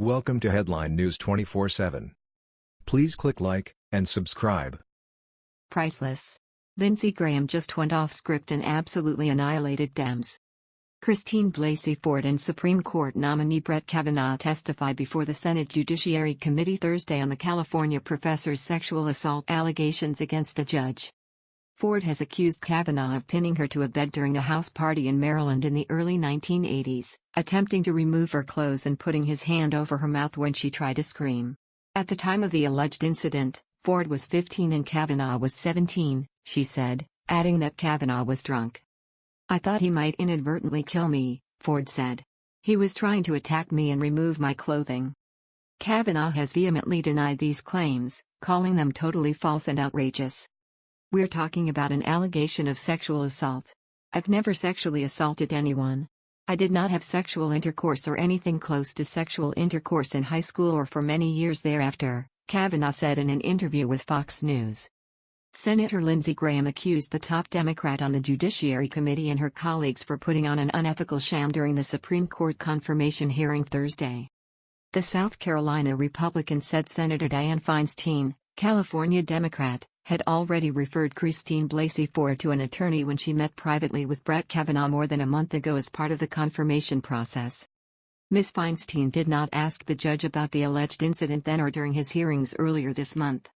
Welcome to Headline News 24/7. Please click like and subscribe. Priceless. Lindsey Graham just went off script and absolutely annihilated Dems. Christine Blasey Ford and Supreme Court nominee Brett Kavanaugh testified before the Senate Judiciary Committee Thursday on the California professor's sexual assault allegations against the judge. Ford has accused Kavanaugh of pinning her to a bed during a house party in Maryland in the early 1980s, attempting to remove her clothes and putting his hand over her mouth when she tried to scream. At the time of the alleged incident, Ford was 15 and Kavanaugh was 17, she said, adding that Kavanaugh was drunk. I thought he might inadvertently kill me, Ford said. He was trying to attack me and remove my clothing. Kavanaugh has vehemently denied these claims, calling them totally false and outrageous. We're talking about an allegation of sexual assault. I've never sexually assaulted anyone. I did not have sexual intercourse or anything close to sexual intercourse in high school or for many years thereafter, Kavanaugh said in an interview with Fox News. Senator Lindsey Graham accused the top Democrat on the Judiciary Committee and her colleagues for putting on an unethical sham during the Supreme Court confirmation hearing Thursday. The South Carolina Republican said Senator Dianne Feinstein, California Democrat, had already referred Christine Blasey Ford to an attorney when she met privately with Brett Kavanaugh more than a month ago as part of the confirmation process. Ms. Feinstein did not ask the judge about the alleged incident then or during his hearings earlier this month.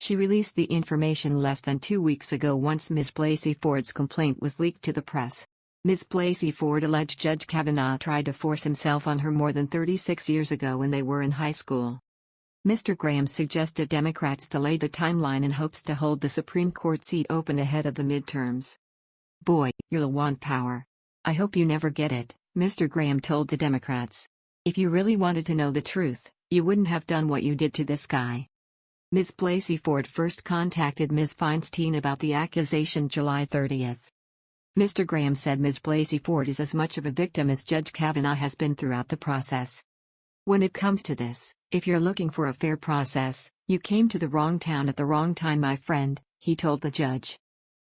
She released the information less than two weeks ago once Ms. Blasey Ford's complaint was leaked to the press. Ms. Blasey Ford alleged Judge Kavanaugh tried to force himself on her more than 36 years ago when they were in high school. Mr. Graham suggested Democrats delay the timeline in hopes to hold the Supreme Court seat open ahead of the midterms. Boy, you'll want power. I hope you never get it, Mr. Graham told the Democrats. If you really wanted to know the truth, you wouldn't have done what you did to this guy. Ms. Blasey Ford first contacted Ms. Feinstein about the accusation July 30th. Mr. Graham said Ms. Blasey Ford is as much of a victim as Judge Kavanaugh has been throughout the process. When it comes to this, if you're looking for a fair process, you came to the wrong town at the wrong time, my friend, he told the judge.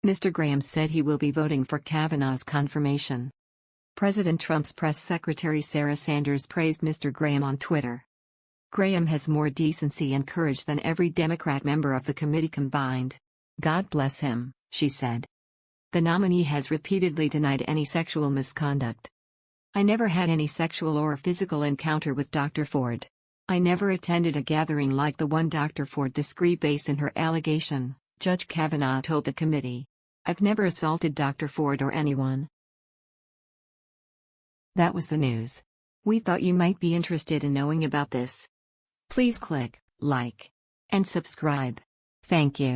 Mr. Graham said he will be voting for Kavanaugh's confirmation. President Trump's press secretary Sarah Sanders praised Mr. Graham on Twitter. Graham has more decency and courage than every Democrat member of the committee combined. God bless him, she said. The nominee has repeatedly denied any sexual misconduct. I never had any sexual or physical encounter with Dr. Ford. I never attended a gathering like the one Dr. Ford disagreed based in her allegation, Judge Kavanaugh told the committee. I've never assaulted Dr. Ford or anyone. That was the news. We thought you might be interested in knowing about this. Please click like and subscribe. Thank you.